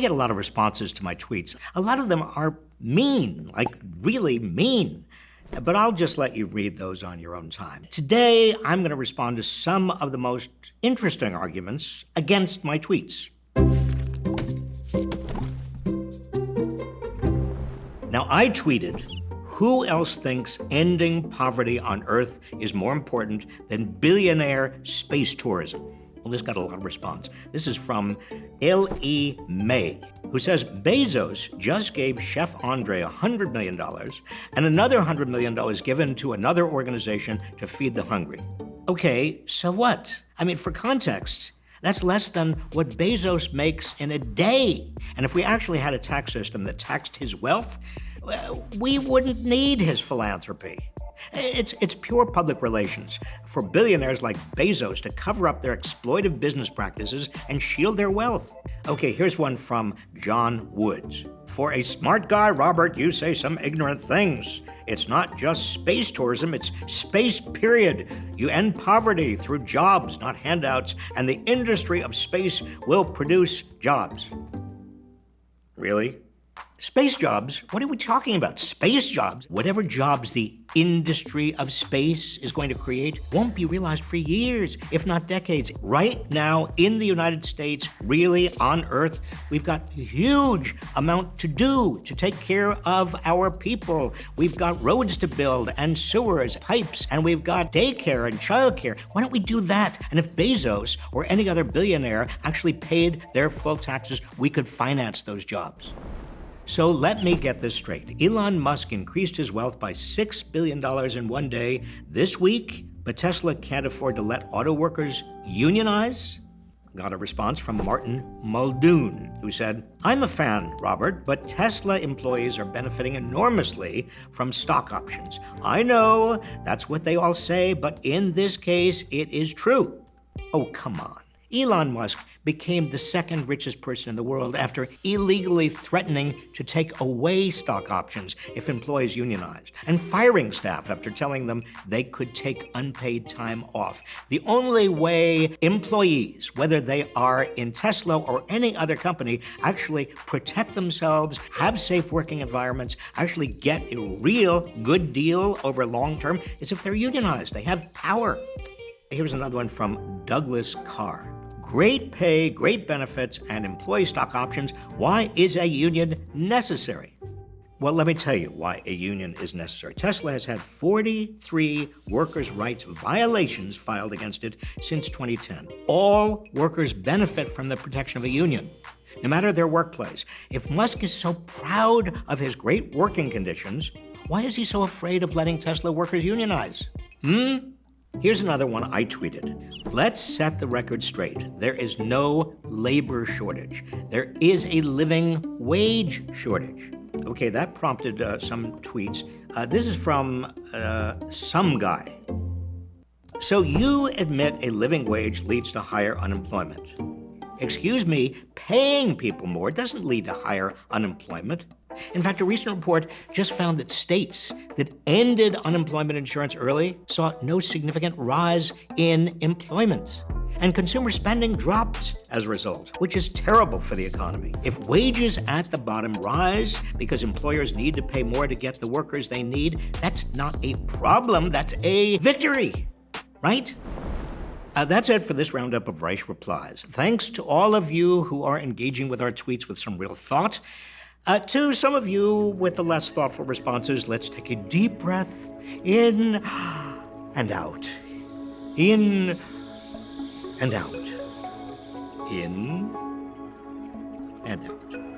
I get a lot of responses to my tweets. A lot of them are mean, like really mean. But I'll just let you read those on your own time. Today, I'm going to respond to some of the most interesting arguments against my tweets. Now, I tweeted, who else thinks ending poverty on Earth is more important than billionaire space tourism? Well, this got a lot of response. This is from L.E. May, who says Bezos just gave Chef Andre $100 million and another $100 million given to another organization to feed the hungry. Okay, so what? I mean, for context, that's less than what Bezos makes in a day. And if we actually had a tax system that taxed his wealth, we wouldn't need his philanthropy. It's, it's pure public relations for billionaires like Bezos to cover up their exploitive business practices and shield their wealth. Okay, here's one from John Woods. For a smart guy, Robert, you say some ignorant things. It's not just space tourism, it's space, period. You end poverty through jobs, not handouts, and the industry of space will produce jobs. Really? Space jobs? What are we talking about? Space jobs? Whatever jobs the industry of space is going to create won't be realized for years, if not decades. Right now, in the United States, really on Earth, we've got a huge amount to do to take care of our people. We've got roads to build and sewers, pipes, and we've got daycare and childcare. Why don't we do that? And if Bezos or any other billionaire actually paid their full taxes, we could finance those jobs. So let me get this straight. Elon Musk increased his wealth by $6 billion in one day this week, but Tesla can't afford to let auto workers unionize? Got a response from Martin Muldoon, who said, I'm a fan, Robert, but Tesla employees are benefiting enormously from stock options. I know that's what they all say, but in this case, it is true. Oh, come on. Elon Musk became the second richest person in the world after illegally threatening to take away stock options if employees unionized, and firing staff after telling them they could take unpaid time off. The only way employees, whether they are in Tesla or any other company, actually protect themselves, have safe working environments, actually get a real good deal over long term is if they're unionized. They have power. Here's another one from Douglas Carr. Great pay, great benefits, and employee stock options. Why is a union necessary? Well, let me tell you why a union is necessary. Tesla has had 43 workers' rights violations filed against it since 2010. All workers benefit from the protection of a union, no matter their workplace. If Musk is so proud of his great working conditions, why is he so afraid of letting Tesla workers unionize? Hmm? Here's another one I tweeted. Let's set the record straight. There is no labor shortage. There is a living wage shortage. Okay, that prompted uh, some tweets. Uh, this is from uh, some guy. So you admit a living wage leads to higher unemployment. Excuse me, paying people more doesn't lead to higher unemployment. In fact, a recent report just found that states that ended unemployment insurance early saw no significant rise in employment. And consumer spending dropped as a result, which is terrible for the economy. If wages at the bottom rise because employers need to pay more to get the workers they need, that's not a problem, that's a victory, right? Uh, that's it for this roundup of Reich replies. Thanks to all of you who are engaging with our tweets with some real thought. Uh, to some of you with the less thoughtful responses, let's take a deep breath in and out. In and out. In and out.